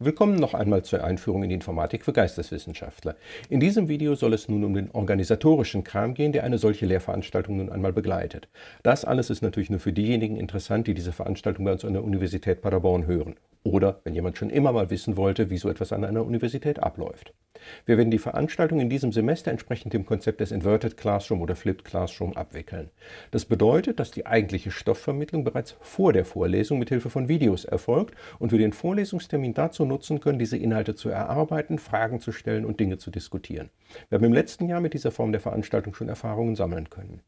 Willkommen noch einmal zur Einführung in die Informatik für Geisteswissenschaftler. In diesem Video soll es nun um den organisatorischen Kram gehen, der eine solche Lehrveranstaltung nun einmal begleitet. Das alles ist natürlich nur für diejenigen interessant, die diese Veranstaltung bei uns an der Universität Paderborn hören. Oder wenn jemand schon immer mal wissen wollte, wie so etwas an einer Universität abläuft. Wir werden die Veranstaltung in diesem Semester entsprechend dem Konzept des Inverted Classroom oder Flipped Classroom abwickeln. Das bedeutet, dass die eigentliche Stoffvermittlung bereits vor der Vorlesung mit Hilfe von Videos erfolgt und wir den Vorlesungstermin dazu nutzen können, diese Inhalte zu erarbeiten, Fragen zu stellen und Dinge zu diskutieren. Wir haben im letzten Jahr mit dieser Form der Veranstaltung schon Erfahrungen sammeln können.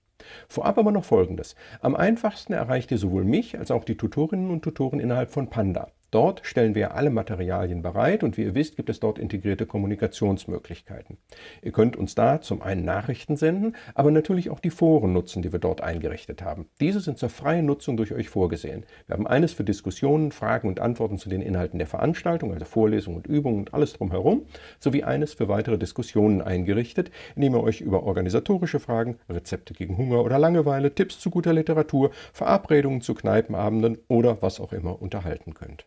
Vorab aber noch Folgendes. Am einfachsten erreicht ihr sowohl mich als auch die Tutorinnen und Tutoren innerhalb von Panda. Dort stellen wir alle Materialien bereit und wie ihr wisst, gibt es dort integrierte Kommunikationsmöglichkeiten. Ihr könnt uns da zum einen Nachrichten senden, aber natürlich auch die Foren nutzen, die wir dort eingerichtet haben. Diese sind zur freien Nutzung durch euch vorgesehen. Wir haben eines für Diskussionen, Fragen und Antworten zu den Inhalten der Veranstaltung, also Vorlesungen und Übungen und alles drumherum, sowie eines für weitere Diskussionen eingerichtet, in dem ihr euch über organisatorische Fragen, Rezepte gegen Hunger oder Langeweile, Tipps zu guter Literatur, Verabredungen zu Kneipenabenden oder was auch immer unterhalten könnt.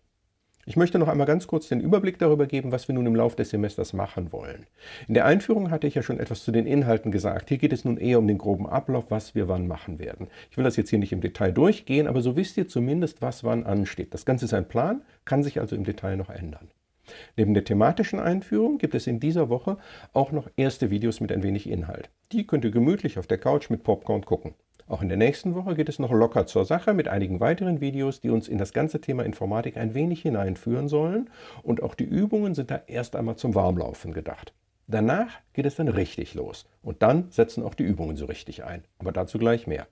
Ich möchte noch einmal ganz kurz den Überblick darüber geben, was wir nun im Laufe des Semesters machen wollen. In der Einführung hatte ich ja schon etwas zu den Inhalten gesagt. Hier geht es nun eher um den groben Ablauf, was wir wann machen werden. Ich will das jetzt hier nicht im Detail durchgehen, aber so wisst ihr zumindest, was wann ansteht. Das Ganze ist ein Plan, kann sich also im Detail noch ändern. Neben der thematischen Einführung gibt es in dieser Woche auch noch erste Videos mit ein wenig Inhalt. Die könnt ihr gemütlich auf der Couch mit Popcorn gucken. Auch in der nächsten Woche geht es noch locker zur Sache mit einigen weiteren Videos, die uns in das ganze Thema Informatik ein wenig hineinführen sollen. Und auch die Übungen sind da erst einmal zum Warmlaufen gedacht. Danach geht es dann richtig los. Und dann setzen auch die Übungen so richtig ein. Aber dazu gleich mehr.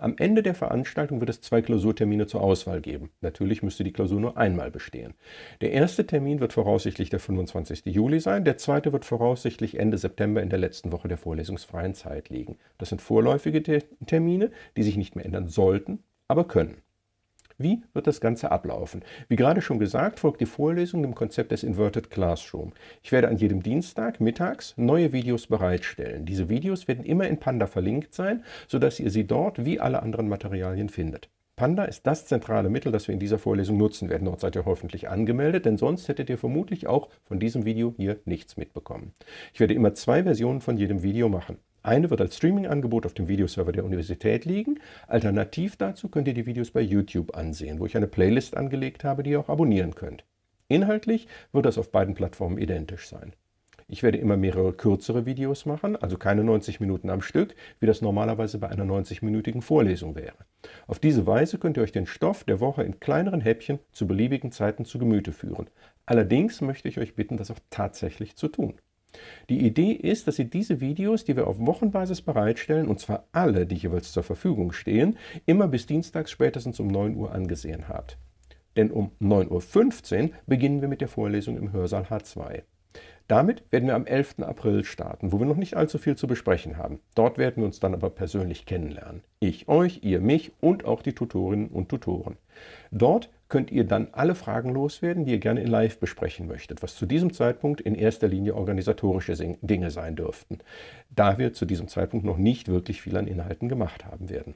Am Ende der Veranstaltung wird es zwei Klausurtermine zur Auswahl geben. Natürlich müsste die Klausur nur einmal bestehen. Der erste Termin wird voraussichtlich der 25. Juli sein, der zweite wird voraussichtlich Ende September in der letzten Woche der vorlesungsfreien Zeit liegen. Das sind vorläufige Termine, die sich nicht mehr ändern sollten, aber können. Wie wird das Ganze ablaufen? Wie gerade schon gesagt, folgt die Vorlesung dem Konzept des Inverted Classroom. Ich werde an jedem Dienstag mittags neue Videos bereitstellen. Diese Videos werden immer in Panda verlinkt sein, sodass ihr sie dort wie alle anderen Materialien findet. Panda ist das zentrale Mittel, das wir in dieser Vorlesung nutzen werden. Dort seid ihr hoffentlich angemeldet, denn sonst hättet ihr vermutlich auch von diesem Video hier nichts mitbekommen. Ich werde immer zwei Versionen von jedem Video machen. Eine wird als Streaming-Angebot auf dem Videoserver der Universität liegen. Alternativ dazu könnt ihr die Videos bei YouTube ansehen, wo ich eine Playlist angelegt habe, die ihr auch abonnieren könnt. Inhaltlich wird das auf beiden Plattformen identisch sein. Ich werde immer mehrere kürzere Videos machen, also keine 90 Minuten am Stück, wie das normalerweise bei einer 90-minütigen Vorlesung wäre. Auf diese Weise könnt ihr euch den Stoff der Woche in kleineren Häppchen zu beliebigen Zeiten zu Gemüte führen. Allerdings möchte ich euch bitten, das auch tatsächlich zu tun. Die Idee ist, dass ihr diese Videos, die wir auf Wochenbasis bereitstellen, und zwar alle, die jeweils zur Verfügung stehen, immer bis dienstags spätestens um 9 Uhr angesehen habt. Denn um 9.15 Uhr beginnen wir mit der Vorlesung im Hörsaal H2. Damit werden wir am 11. April starten, wo wir noch nicht allzu viel zu besprechen haben. Dort werden wir uns dann aber persönlich kennenlernen. Ich euch, ihr mich und auch die Tutorinnen und Tutoren. Dort könnt ihr dann alle Fragen loswerden, die ihr gerne in Live besprechen möchtet, was zu diesem Zeitpunkt in erster Linie organisatorische Dinge sein dürften, da wir zu diesem Zeitpunkt noch nicht wirklich viel an Inhalten gemacht haben werden.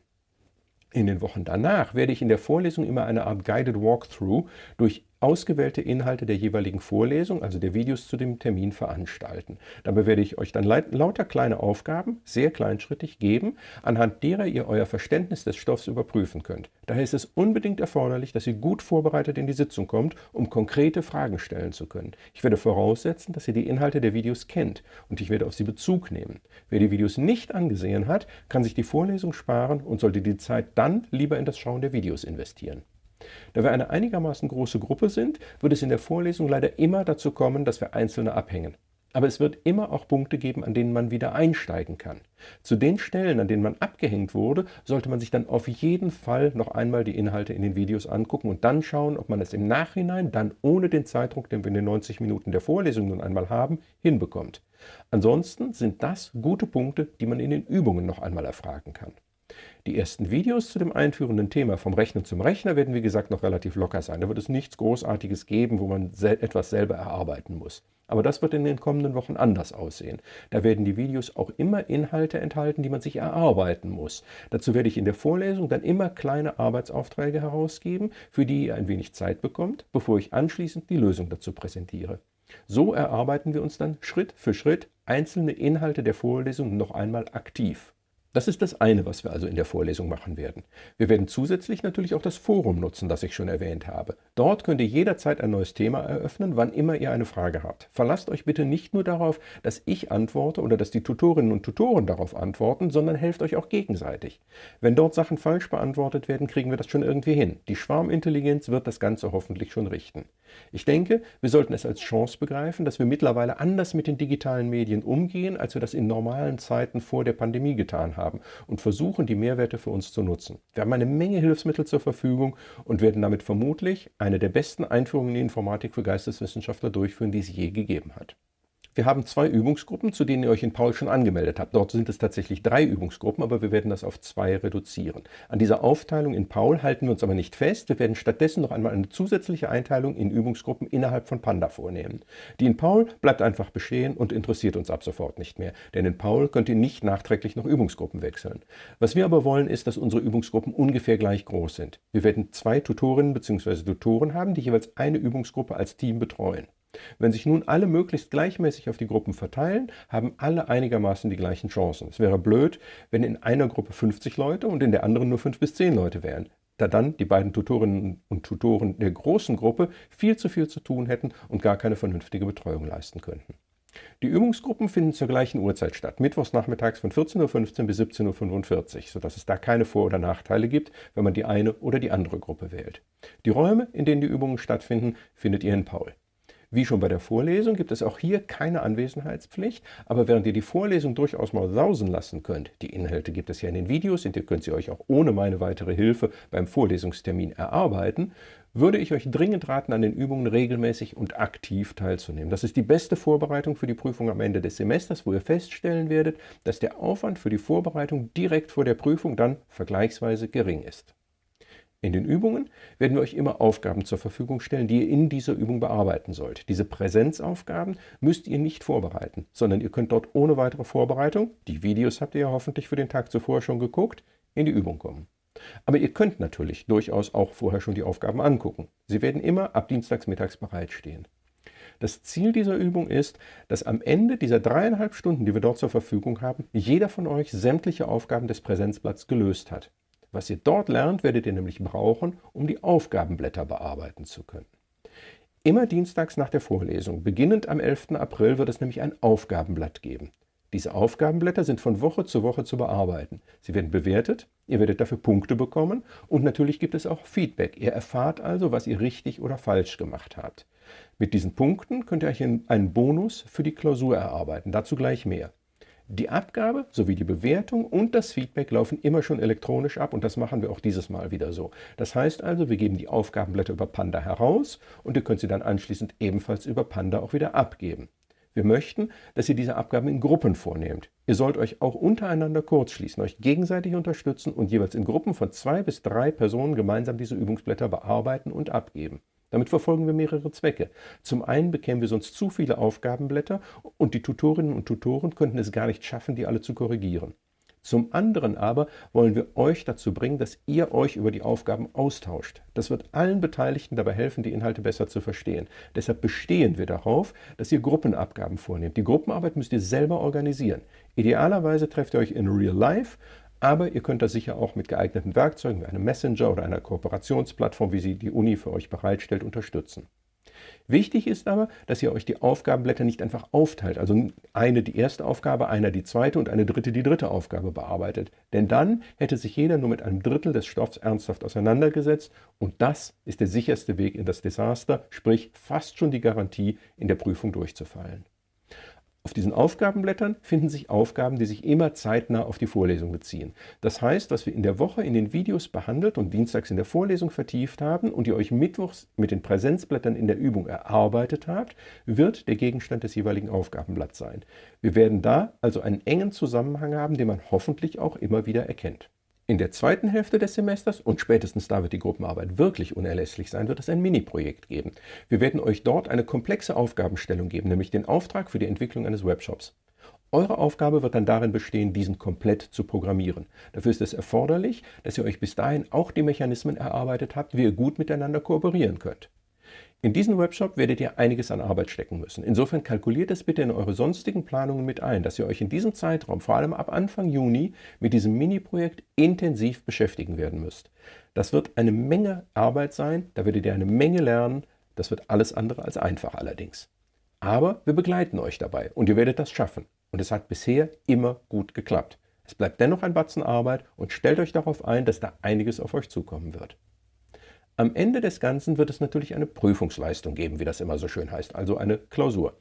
In den Wochen danach werde ich in der Vorlesung immer eine Art Guided Walkthrough durch ausgewählte Inhalte der jeweiligen Vorlesung, also der Videos zu dem Termin, veranstalten. Dabei werde ich euch dann lauter kleine Aufgaben, sehr kleinschrittig, geben, anhand derer ihr euer Verständnis des Stoffs überprüfen könnt. Daher ist es unbedingt erforderlich, dass ihr gut vorbereitet in die Sitzung kommt, um konkrete Fragen stellen zu können. Ich werde voraussetzen, dass ihr die Inhalte der Videos kennt und ich werde auf sie Bezug nehmen. Wer die Videos nicht angesehen hat, kann sich die Vorlesung sparen und sollte die Zeit dann lieber in das Schauen der Videos investieren. Da wir eine einigermaßen große Gruppe sind, wird es in der Vorlesung leider immer dazu kommen, dass wir Einzelne abhängen. Aber es wird immer auch Punkte geben, an denen man wieder einsteigen kann. Zu den Stellen, an denen man abgehängt wurde, sollte man sich dann auf jeden Fall noch einmal die Inhalte in den Videos angucken und dann schauen, ob man es im Nachhinein dann ohne den Zeitdruck, den wir in den 90 Minuten der Vorlesung nun einmal haben, hinbekommt. Ansonsten sind das gute Punkte, die man in den Übungen noch einmal erfragen kann. Die ersten Videos zu dem einführenden Thema vom Rechnen zum Rechner werden wie gesagt noch relativ locker sein. Da wird es nichts Großartiges geben, wo man etwas selber erarbeiten muss. Aber das wird in den kommenden Wochen anders aussehen. Da werden die Videos auch immer Inhalte enthalten, die man sich erarbeiten muss. Dazu werde ich in der Vorlesung dann immer kleine Arbeitsaufträge herausgeben, für die ihr ein wenig Zeit bekommt, bevor ich anschließend die Lösung dazu präsentiere. So erarbeiten wir uns dann Schritt für Schritt einzelne Inhalte der Vorlesung noch einmal aktiv. Das ist das eine, was wir also in der Vorlesung machen werden. Wir werden zusätzlich natürlich auch das Forum nutzen, das ich schon erwähnt habe. Dort könnt ihr jederzeit ein neues Thema eröffnen, wann immer ihr eine Frage habt. Verlasst euch bitte nicht nur darauf, dass ich antworte oder dass die Tutorinnen und Tutoren darauf antworten, sondern helft euch auch gegenseitig. Wenn dort Sachen falsch beantwortet werden, kriegen wir das schon irgendwie hin. Die Schwarmintelligenz wird das Ganze hoffentlich schon richten. Ich denke, wir sollten es als Chance begreifen, dass wir mittlerweile anders mit den digitalen Medien umgehen, als wir das in normalen Zeiten vor der Pandemie getan haben und versuchen, die Mehrwerte für uns zu nutzen. Wir haben eine Menge Hilfsmittel zur Verfügung und werden damit vermutlich eine der besten Einführungen in die Informatik für Geisteswissenschaftler durchführen, die es je gegeben hat. Wir haben zwei Übungsgruppen, zu denen ihr euch in Paul schon angemeldet habt. Dort sind es tatsächlich drei Übungsgruppen, aber wir werden das auf zwei reduzieren. An dieser Aufteilung in Paul halten wir uns aber nicht fest. Wir werden stattdessen noch einmal eine zusätzliche Einteilung in Übungsgruppen innerhalb von Panda vornehmen. Die in Paul bleibt einfach bestehen und interessiert uns ab sofort nicht mehr. Denn in Paul könnt ihr nicht nachträglich noch Übungsgruppen wechseln. Was wir aber wollen, ist, dass unsere Übungsgruppen ungefähr gleich groß sind. Wir werden zwei Tutorinnen bzw. Tutoren haben, die jeweils eine Übungsgruppe als Team betreuen. Wenn sich nun alle möglichst gleichmäßig auf die Gruppen verteilen, haben alle einigermaßen die gleichen Chancen. Es wäre blöd, wenn in einer Gruppe 50 Leute und in der anderen nur 5 bis 10 Leute wären, da dann die beiden Tutorinnen und Tutoren der großen Gruppe viel zu viel zu tun hätten und gar keine vernünftige Betreuung leisten könnten. Die Übungsgruppen finden zur gleichen Uhrzeit statt, mittwochs nachmittags von 14.15 Uhr bis 17.45 Uhr, sodass es da keine Vor- oder Nachteile gibt, wenn man die eine oder die andere Gruppe wählt. Die Räume, in denen die Übungen stattfinden, findet ihr in Paul. Wie schon bei der Vorlesung gibt es auch hier keine Anwesenheitspflicht, aber während ihr die Vorlesung durchaus mal sausen lassen könnt, die Inhalte gibt es ja in den Videos und ihr könnt sie euch auch ohne meine weitere Hilfe beim Vorlesungstermin erarbeiten, würde ich euch dringend raten, an den Übungen regelmäßig und aktiv teilzunehmen. Das ist die beste Vorbereitung für die Prüfung am Ende des Semesters, wo ihr feststellen werdet, dass der Aufwand für die Vorbereitung direkt vor der Prüfung dann vergleichsweise gering ist. In den Übungen werden wir euch immer Aufgaben zur Verfügung stellen, die ihr in dieser Übung bearbeiten sollt. Diese Präsenzaufgaben müsst ihr nicht vorbereiten, sondern ihr könnt dort ohne weitere Vorbereitung, die Videos habt ihr ja hoffentlich für den Tag zuvor schon geguckt, in die Übung kommen. Aber ihr könnt natürlich durchaus auch vorher schon die Aufgaben angucken. Sie werden immer ab dienstags mittags bereitstehen. Das Ziel dieser Übung ist, dass am Ende dieser dreieinhalb Stunden, die wir dort zur Verfügung haben, jeder von euch sämtliche Aufgaben des Präsenzblatts gelöst hat. Was ihr dort lernt, werdet ihr nämlich brauchen, um die Aufgabenblätter bearbeiten zu können. Immer dienstags nach der Vorlesung, beginnend am 11. April, wird es nämlich ein Aufgabenblatt geben. Diese Aufgabenblätter sind von Woche zu Woche zu bearbeiten. Sie werden bewertet, ihr werdet dafür Punkte bekommen und natürlich gibt es auch Feedback. Ihr erfahrt also, was ihr richtig oder falsch gemacht habt. Mit diesen Punkten könnt ihr euch einen Bonus für die Klausur erarbeiten, dazu gleich mehr. Die Abgabe sowie die Bewertung und das Feedback laufen immer schon elektronisch ab und das machen wir auch dieses Mal wieder so. Das heißt also, wir geben die Aufgabenblätter über Panda heraus und ihr könnt sie dann anschließend ebenfalls über Panda auch wieder abgeben. Wir möchten, dass ihr diese Abgaben in Gruppen vornehmt. Ihr sollt euch auch untereinander kurzschließen, euch gegenseitig unterstützen und jeweils in Gruppen von zwei bis drei Personen gemeinsam diese Übungsblätter bearbeiten und abgeben. Damit verfolgen wir mehrere Zwecke. Zum einen bekämen wir sonst zu viele Aufgabenblätter und die Tutorinnen und Tutoren könnten es gar nicht schaffen, die alle zu korrigieren. Zum anderen aber wollen wir euch dazu bringen, dass ihr euch über die Aufgaben austauscht. Das wird allen Beteiligten dabei helfen, die Inhalte besser zu verstehen. Deshalb bestehen wir darauf, dass ihr Gruppenabgaben vornehmt. Die Gruppenarbeit müsst ihr selber organisieren. Idealerweise trefft ihr euch in Real Life, aber ihr könnt das sicher auch mit geeigneten Werkzeugen wie einem Messenger oder einer Kooperationsplattform, wie sie die Uni für euch bereitstellt, unterstützen. Wichtig ist aber, dass ihr euch die Aufgabenblätter nicht einfach aufteilt, also eine die erste Aufgabe, einer die zweite und eine dritte die dritte Aufgabe bearbeitet. Denn dann hätte sich jeder nur mit einem Drittel des Stoffs ernsthaft auseinandergesetzt und das ist der sicherste Weg in das Desaster, sprich fast schon die Garantie, in der Prüfung durchzufallen. Auf diesen Aufgabenblättern finden sich Aufgaben, die sich immer zeitnah auf die Vorlesung beziehen. Das heißt, was wir in der Woche in den Videos behandelt und dienstags in der Vorlesung vertieft haben und ihr euch mittwochs mit den Präsenzblättern in der Übung erarbeitet habt, wird der Gegenstand des jeweiligen Aufgabenblatts sein. Wir werden da also einen engen Zusammenhang haben, den man hoffentlich auch immer wieder erkennt. In der zweiten Hälfte des Semesters, und spätestens da wird die Gruppenarbeit wirklich unerlässlich sein, wird es ein Mini-Projekt geben. Wir werden euch dort eine komplexe Aufgabenstellung geben, nämlich den Auftrag für die Entwicklung eines Webshops. Eure Aufgabe wird dann darin bestehen, diesen komplett zu programmieren. Dafür ist es erforderlich, dass ihr euch bis dahin auch die Mechanismen erarbeitet habt, wie ihr gut miteinander kooperieren könnt. In diesen Webshop werdet ihr einiges an Arbeit stecken müssen. Insofern kalkuliert es bitte in eure sonstigen Planungen mit ein, dass ihr euch in diesem Zeitraum, vor allem ab Anfang Juni, mit diesem Mini-Projekt intensiv beschäftigen werden müsst. Das wird eine Menge Arbeit sein, da werdet ihr eine Menge lernen, das wird alles andere als einfach allerdings. Aber wir begleiten euch dabei und ihr werdet das schaffen. Und es hat bisher immer gut geklappt. Es bleibt dennoch ein Batzen Arbeit und stellt euch darauf ein, dass da einiges auf euch zukommen wird. Am Ende des Ganzen wird es natürlich eine Prüfungsleistung geben, wie das immer so schön heißt, also eine Klausur.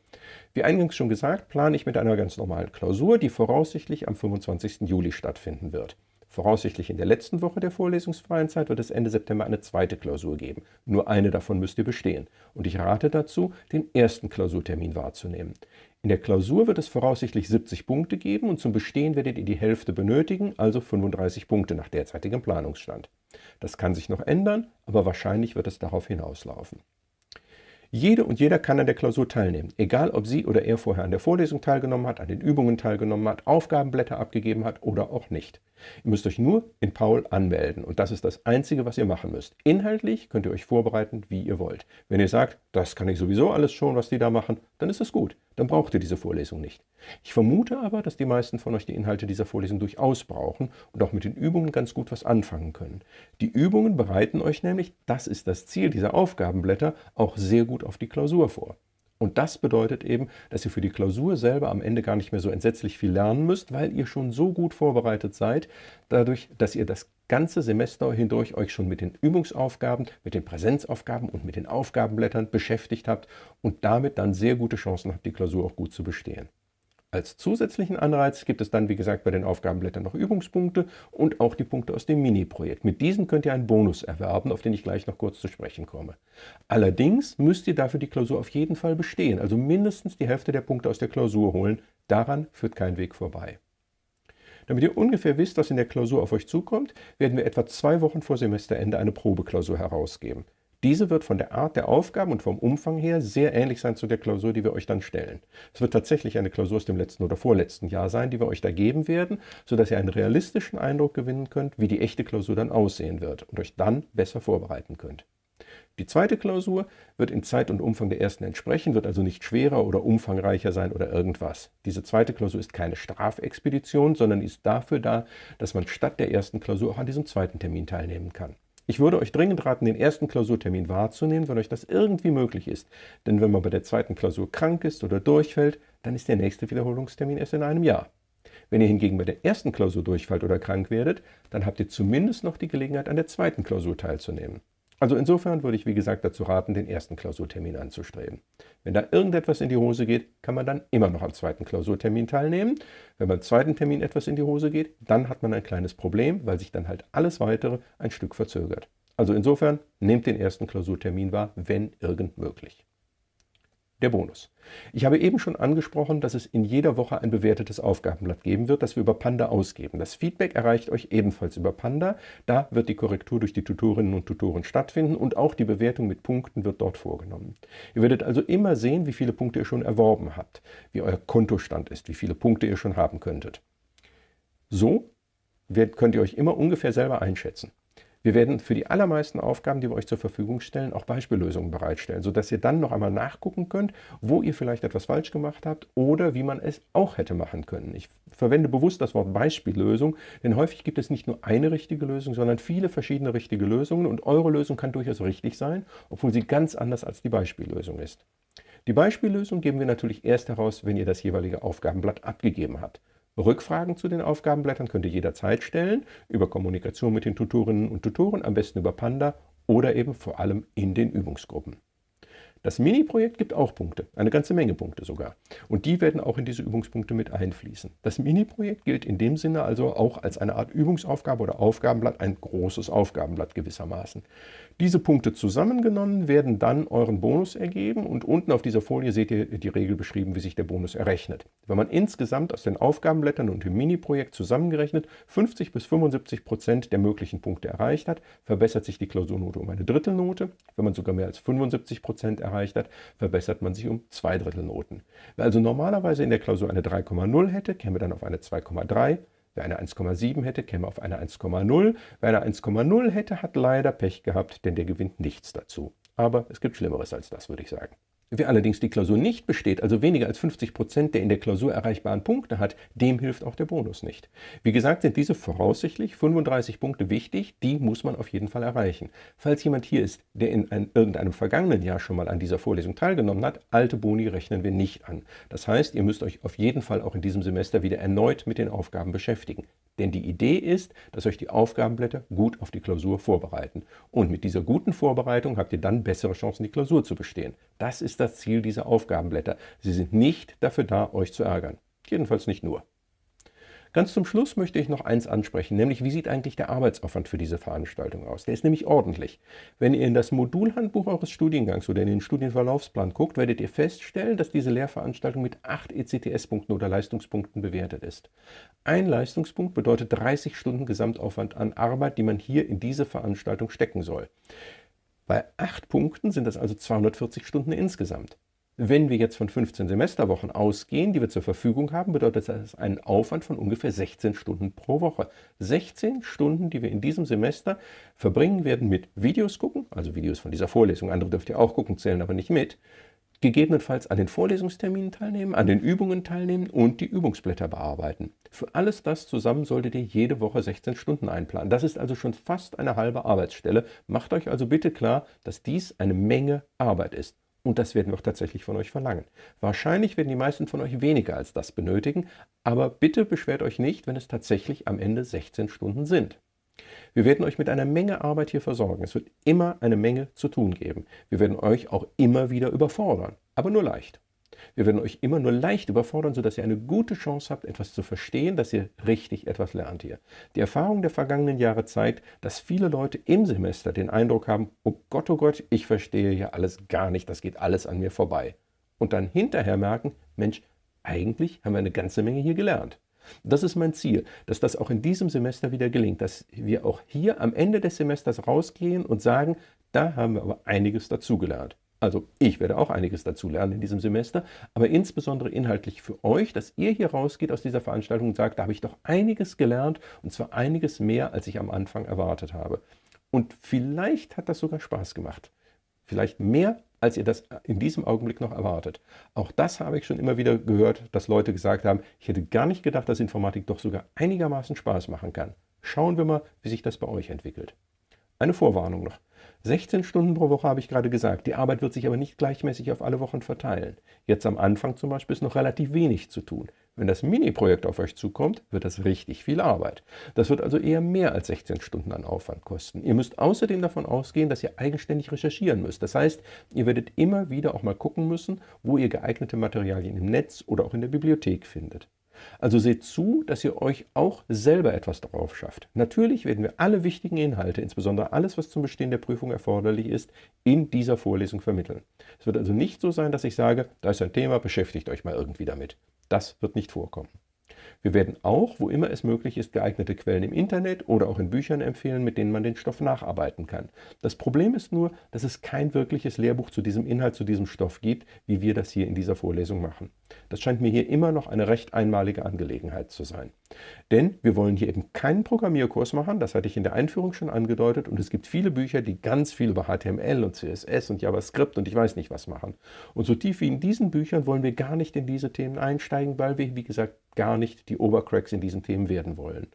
Wie eingangs schon gesagt, plane ich mit einer ganz normalen Klausur, die voraussichtlich am 25. Juli stattfinden wird. Voraussichtlich in der letzten Woche der vorlesungsfreien Zeit wird es Ende September eine zweite Klausur geben. Nur eine davon müsst ihr bestehen. Und ich rate dazu, den ersten Klausurtermin wahrzunehmen. In der Klausur wird es voraussichtlich 70 Punkte geben und zum Bestehen werdet ihr die Hälfte benötigen, also 35 Punkte nach derzeitigem Planungsstand. Das kann sich noch ändern, aber wahrscheinlich wird es darauf hinauslaufen. Jede und jeder kann an der Klausur teilnehmen, egal ob sie oder er vorher an der Vorlesung teilgenommen hat, an den Übungen teilgenommen hat, Aufgabenblätter abgegeben hat oder auch nicht. Ihr müsst euch nur in Paul anmelden und das ist das Einzige, was ihr machen müsst. Inhaltlich könnt ihr euch vorbereiten, wie ihr wollt. Wenn ihr sagt, das kann ich sowieso alles schon, was die da machen, dann ist es gut. Dann braucht ihr diese Vorlesung nicht. Ich vermute aber, dass die meisten von euch die Inhalte dieser Vorlesung durchaus brauchen und auch mit den Übungen ganz gut was anfangen können. Die Übungen bereiten euch nämlich, das ist das Ziel dieser Aufgabenblätter, auch sehr gut auf die Klausur vor. Und das bedeutet eben, dass ihr für die Klausur selber am Ende gar nicht mehr so entsetzlich viel lernen müsst, weil ihr schon so gut vorbereitet seid, dadurch, dass ihr das ganze Semester hindurch euch schon mit den Übungsaufgaben, mit den Präsenzaufgaben und mit den Aufgabenblättern beschäftigt habt und damit dann sehr gute Chancen habt, die Klausur auch gut zu bestehen. Als zusätzlichen Anreiz gibt es dann, wie gesagt, bei den Aufgabenblättern noch Übungspunkte und auch die Punkte aus dem Mini-Projekt. Mit diesen könnt ihr einen Bonus erwerben, auf den ich gleich noch kurz zu sprechen komme. Allerdings müsst ihr dafür die Klausur auf jeden Fall bestehen, also mindestens die Hälfte der Punkte aus der Klausur holen. Daran führt kein Weg vorbei. Damit ihr ungefähr wisst, was in der Klausur auf euch zukommt, werden wir etwa zwei Wochen vor Semesterende eine Probeklausur herausgeben. Diese wird von der Art der Aufgaben und vom Umfang her sehr ähnlich sein zu der Klausur, die wir euch dann stellen. Es wird tatsächlich eine Klausur aus dem letzten oder vorletzten Jahr sein, die wir euch da geben werden, sodass ihr einen realistischen Eindruck gewinnen könnt, wie die echte Klausur dann aussehen wird und euch dann besser vorbereiten könnt. Die zweite Klausur wird in Zeit und Umfang der ersten entsprechen, wird also nicht schwerer oder umfangreicher sein oder irgendwas. Diese zweite Klausur ist keine Strafexpedition, sondern ist dafür da, dass man statt der ersten Klausur auch an diesem zweiten Termin teilnehmen kann. Ich würde euch dringend raten, den ersten Klausurtermin wahrzunehmen, wenn euch das irgendwie möglich ist. Denn wenn man bei der zweiten Klausur krank ist oder durchfällt, dann ist der nächste Wiederholungstermin erst in einem Jahr. Wenn ihr hingegen bei der ersten Klausur durchfallt oder krank werdet, dann habt ihr zumindest noch die Gelegenheit, an der zweiten Klausur teilzunehmen. Also insofern würde ich wie gesagt dazu raten, den ersten Klausurtermin anzustreben. Wenn da irgendetwas in die Hose geht, kann man dann immer noch am zweiten Klausurtermin teilnehmen. Wenn beim zweiten Termin etwas in die Hose geht, dann hat man ein kleines Problem, weil sich dann halt alles Weitere ein Stück verzögert. Also insofern nehmt den ersten Klausurtermin wahr, wenn irgend möglich der Bonus. Ich habe eben schon angesprochen, dass es in jeder Woche ein bewertetes Aufgabenblatt geben wird, das wir über Panda ausgeben. Das Feedback erreicht euch ebenfalls über Panda. Da wird die Korrektur durch die Tutorinnen und Tutoren stattfinden und auch die Bewertung mit Punkten wird dort vorgenommen. Ihr werdet also immer sehen, wie viele Punkte ihr schon erworben habt, wie euer Kontostand ist, wie viele Punkte ihr schon haben könntet. So könnt ihr euch immer ungefähr selber einschätzen. Wir werden für die allermeisten Aufgaben, die wir euch zur Verfügung stellen, auch Beispiellösungen bereitstellen, sodass ihr dann noch einmal nachgucken könnt, wo ihr vielleicht etwas falsch gemacht habt oder wie man es auch hätte machen können. Ich verwende bewusst das Wort Beispiellösung, denn häufig gibt es nicht nur eine richtige Lösung, sondern viele verschiedene richtige Lösungen und eure Lösung kann durchaus richtig sein, obwohl sie ganz anders als die Beispiellösung ist. Die Beispiellösung geben wir natürlich erst heraus, wenn ihr das jeweilige Aufgabenblatt abgegeben habt. Rückfragen zu den Aufgabenblättern könnt ihr jederzeit stellen, über Kommunikation mit den Tutorinnen und Tutoren, am besten über Panda oder eben vor allem in den Übungsgruppen. Das Mini-Projekt gibt auch Punkte, eine ganze Menge Punkte sogar. Und die werden auch in diese Übungspunkte mit einfließen. Das Mini-Projekt gilt in dem Sinne also auch als eine Art Übungsaufgabe oder Aufgabenblatt, ein großes Aufgabenblatt gewissermaßen. Diese Punkte zusammengenommen werden dann euren Bonus ergeben und unten auf dieser Folie seht ihr die Regel beschrieben, wie sich der Bonus errechnet. Wenn man insgesamt aus den Aufgabenblättern und dem Mini-Projekt zusammengerechnet 50 bis 75 Prozent der möglichen Punkte erreicht hat, verbessert sich die Klausurnote um eine Drittelnote. Wenn man sogar mehr als 75 Prozent erreicht, hat, verbessert man sich um zwei Drittel Noten. Also normalerweise in der Klausur eine 3,0 hätte, käme dann auf eine 2,3. Wer eine 1,7 hätte, käme auf eine 1,0. Wer eine 1,0 hätte, hat leider Pech gehabt, denn der gewinnt nichts dazu. Aber es gibt Schlimmeres als das, würde ich sagen. Wer allerdings die Klausur nicht besteht, also weniger als 50 Prozent der in der Klausur erreichbaren Punkte hat, dem hilft auch der Bonus nicht. Wie gesagt, sind diese voraussichtlich 35 Punkte wichtig, die muss man auf jeden Fall erreichen. Falls jemand hier ist, der in ein, irgendeinem vergangenen Jahr schon mal an dieser Vorlesung teilgenommen hat, alte Boni rechnen wir nicht an. Das heißt, ihr müsst euch auf jeden Fall auch in diesem Semester wieder erneut mit den Aufgaben beschäftigen. Denn die Idee ist, dass euch die Aufgabenblätter gut auf die Klausur vorbereiten. Und mit dieser guten Vorbereitung habt ihr dann bessere Chancen, die Klausur zu bestehen. Das ist das Ziel dieser Aufgabenblätter. Sie sind nicht dafür da, euch zu ärgern. Jedenfalls nicht nur. Ganz zum Schluss möchte ich noch eins ansprechen, nämlich wie sieht eigentlich der Arbeitsaufwand für diese Veranstaltung aus? Der ist nämlich ordentlich. Wenn ihr in das Modulhandbuch eures Studiengangs oder in den Studienverlaufsplan guckt, werdet ihr feststellen, dass diese Lehrveranstaltung mit 8 ECTS-Punkten oder Leistungspunkten bewertet ist. Ein Leistungspunkt bedeutet 30 Stunden Gesamtaufwand an Arbeit, die man hier in diese Veranstaltung stecken soll. Bei 8 Punkten sind das also 240 Stunden insgesamt. Wenn wir jetzt von 15 Semesterwochen ausgehen, die wir zur Verfügung haben, bedeutet das einen Aufwand von ungefähr 16 Stunden pro Woche. 16 Stunden, die wir in diesem Semester verbringen werden mit Videos gucken, also Videos von dieser Vorlesung, andere dürft ihr auch gucken, zählen aber nicht mit, gegebenenfalls an den Vorlesungsterminen teilnehmen, an den Übungen teilnehmen und die Übungsblätter bearbeiten. Für alles das zusammen solltet ihr jede Woche 16 Stunden einplanen. Das ist also schon fast eine halbe Arbeitsstelle. Macht euch also bitte klar, dass dies eine Menge Arbeit ist. Und das werden wir auch tatsächlich von euch verlangen. Wahrscheinlich werden die meisten von euch weniger als das benötigen, aber bitte beschwert euch nicht, wenn es tatsächlich am Ende 16 Stunden sind. Wir werden euch mit einer Menge Arbeit hier versorgen. Es wird immer eine Menge zu tun geben. Wir werden euch auch immer wieder überfordern, aber nur leicht. Wir werden euch immer nur leicht überfordern, sodass ihr eine gute Chance habt, etwas zu verstehen, dass ihr richtig etwas lernt hier. Die Erfahrung der vergangenen Jahre zeigt, dass viele Leute im Semester den Eindruck haben, oh Gott, oh Gott, ich verstehe hier alles gar nicht, das geht alles an mir vorbei. Und dann hinterher merken, Mensch, eigentlich haben wir eine ganze Menge hier gelernt. Das ist mein Ziel, dass das auch in diesem Semester wieder gelingt, dass wir auch hier am Ende des Semesters rausgehen und sagen, da haben wir aber einiges dazugelernt. Also ich werde auch einiges dazu lernen in diesem Semester, aber insbesondere inhaltlich für euch, dass ihr hier rausgeht aus dieser Veranstaltung und sagt, da habe ich doch einiges gelernt und zwar einiges mehr, als ich am Anfang erwartet habe. Und vielleicht hat das sogar Spaß gemacht. Vielleicht mehr, als ihr das in diesem Augenblick noch erwartet. Auch das habe ich schon immer wieder gehört, dass Leute gesagt haben, ich hätte gar nicht gedacht, dass Informatik doch sogar einigermaßen Spaß machen kann. Schauen wir mal, wie sich das bei euch entwickelt. Eine Vorwarnung noch. 16 Stunden pro Woche habe ich gerade gesagt. Die Arbeit wird sich aber nicht gleichmäßig auf alle Wochen verteilen. Jetzt am Anfang zum Beispiel ist noch relativ wenig zu tun. Wenn das Mini-Projekt auf euch zukommt, wird das richtig viel Arbeit. Das wird also eher mehr als 16 Stunden an Aufwand kosten. Ihr müsst außerdem davon ausgehen, dass ihr eigenständig recherchieren müsst. Das heißt, ihr werdet immer wieder auch mal gucken müssen, wo ihr geeignete Materialien im Netz oder auch in der Bibliothek findet. Also seht zu, dass ihr euch auch selber etwas darauf schafft. Natürlich werden wir alle wichtigen Inhalte, insbesondere alles, was zum Bestehen der Prüfung erforderlich ist, in dieser Vorlesung vermitteln. Es wird also nicht so sein, dass ich sage, da ist ein Thema, beschäftigt euch mal irgendwie damit. Das wird nicht vorkommen. Wir werden auch, wo immer es möglich ist, geeignete Quellen im Internet oder auch in Büchern empfehlen, mit denen man den Stoff nacharbeiten kann. Das Problem ist nur, dass es kein wirkliches Lehrbuch zu diesem Inhalt, zu diesem Stoff gibt, wie wir das hier in dieser Vorlesung machen. Das scheint mir hier immer noch eine recht einmalige Angelegenheit zu sein. Denn wir wollen hier eben keinen Programmierkurs machen, das hatte ich in der Einführung schon angedeutet, und es gibt viele Bücher, die ganz viel über HTML und CSS und JavaScript und ich weiß nicht was machen. Und so tief wie in diesen Büchern wollen wir gar nicht in diese Themen einsteigen, weil wir, wie gesagt, gar nicht die Obercracks in diesen Themen werden wollen.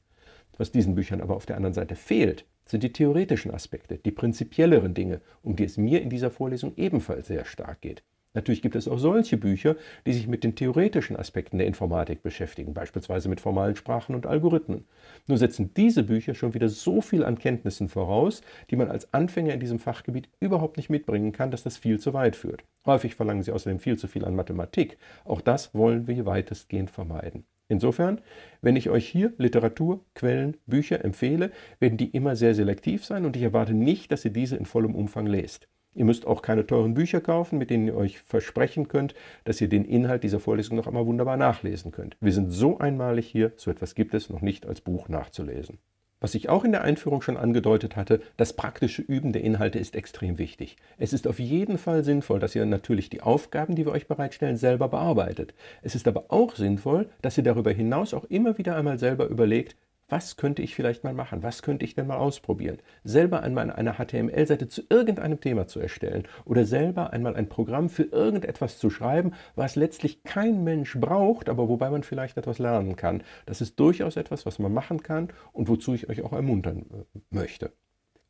Was diesen Büchern aber auf der anderen Seite fehlt, sind die theoretischen Aspekte, die prinzipielleren Dinge, um die es mir in dieser Vorlesung ebenfalls sehr stark geht. Natürlich gibt es auch solche Bücher, die sich mit den theoretischen Aspekten der Informatik beschäftigen, beispielsweise mit formalen Sprachen und Algorithmen. Nur setzen diese Bücher schon wieder so viel an Kenntnissen voraus, die man als Anfänger in diesem Fachgebiet überhaupt nicht mitbringen kann, dass das viel zu weit führt. Häufig verlangen sie außerdem viel zu viel an Mathematik. Auch das wollen wir weitestgehend vermeiden. Insofern, wenn ich euch hier Literatur, Quellen, Bücher empfehle, werden die immer sehr selektiv sein und ich erwarte nicht, dass ihr diese in vollem Umfang lest. Ihr müsst auch keine teuren Bücher kaufen, mit denen ihr euch versprechen könnt, dass ihr den Inhalt dieser Vorlesung noch einmal wunderbar nachlesen könnt. Wir sind so einmalig hier, so etwas gibt es noch nicht als Buch nachzulesen. Was ich auch in der Einführung schon angedeutet hatte, das praktische Üben der Inhalte ist extrem wichtig. Es ist auf jeden Fall sinnvoll, dass ihr natürlich die Aufgaben, die wir euch bereitstellen, selber bearbeitet. Es ist aber auch sinnvoll, dass ihr darüber hinaus auch immer wieder einmal selber überlegt, was könnte ich vielleicht mal machen? Was könnte ich denn mal ausprobieren? Selber einmal eine HTML-Seite zu irgendeinem Thema zu erstellen oder selber einmal ein Programm für irgendetwas zu schreiben, was letztlich kein Mensch braucht, aber wobei man vielleicht etwas lernen kann. Das ist durchaus etwas, was man machen kann und wozu ich euch auch ermuntern äh, möchte.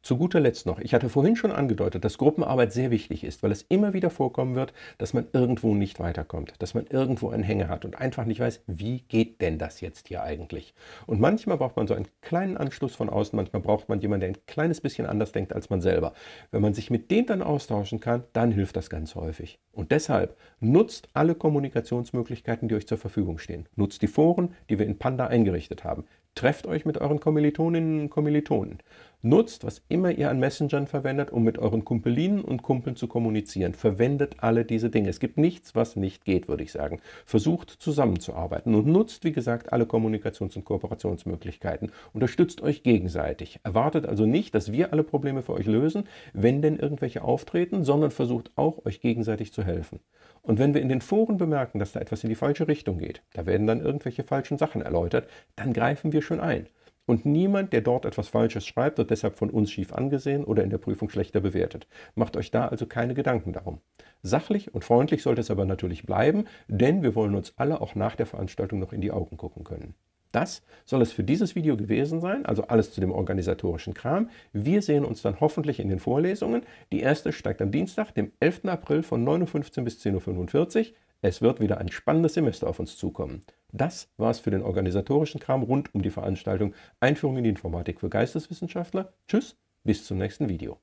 Zu guter Letzt noch, ich hatte vorhin schon angedeutet, dass Gruppenarbeit sehr wichtig ist, weil es immer wieder vorkommen wird, dass man irgendwo nicht weiterkommt, dass man irgendwo einen Hänger hat und einfach nicht weiß, wie geht denn das jetzt hier eigentlich? Und manchmal braucht man so einen kleinen Anschluss von außen, manchmal braucht man jemanden, der ein kleines bisschen anders denkt als man selber. Wenn man sich mit dem dann austauschen kann, dann hilft das ganz häufig. Und deshalb nutzt alle Kommunikationsmöglichkeiten, die euch zur Verfügung stehen. Nutzt die Foren, die wir in Panda eingerichtet haben. Trefft euch mit euren Kommilitoninnen und Kommilitonen. Nutzt, was immer ihr an Messengern verwendet, um mit euren Kumpelinen und Kumpeln zu kommunizieren. Verwendet alle diese Dinge. Es gibt nichts, was nicht geht, würde ich sagen. Versucht zusammenzuarbeiten und nutzt, wie gesagt, alle Kommunikations- und Kooperationsmöglichkeiten. Unterstützt euch gegenseitig. Erwartet also nicht, dass wir alle Probleme für euch lösen, wenn denn irgendwelche auftreten, sondern versucht auch, euch gegenseitig zu helfen. Und wenn wir in den Foren bemerken, dass da etwas in die falsche Richtung geht, da werden dann irgendwelche falschen Sachen erläutert, dann greifen wir schon ein. Und niemand, der dort etwas Falsches schreibt, wird deshalb von uns schief angesehen oder in der Prüfung schlechter bewertet. Macht euch da also keine Gedanken darum. Sachlich und freundlich sollte es aber natürlich bleiben, denn wir wollen uns alle auch nach der Veranstaltung noch in die Augen gucken können. Das soll es für dieses Video gewesen sein, also alles zu dem organisatorischen Kram. Wir sehen uns dann hoffentlich in den Vorlesungen. Die erste steigt am Dienstag, dem 11. April von 9.15 Uhr bis 10.45 Uhr. Es wird wieder ein spannendes Semester auf uns zukommen. Das war es für den organisatorischen Kram rund um die Veranstaltung Einführung in die Informatik für Geisteswissenschaftler. Tschüss, bis zum nächsten Video.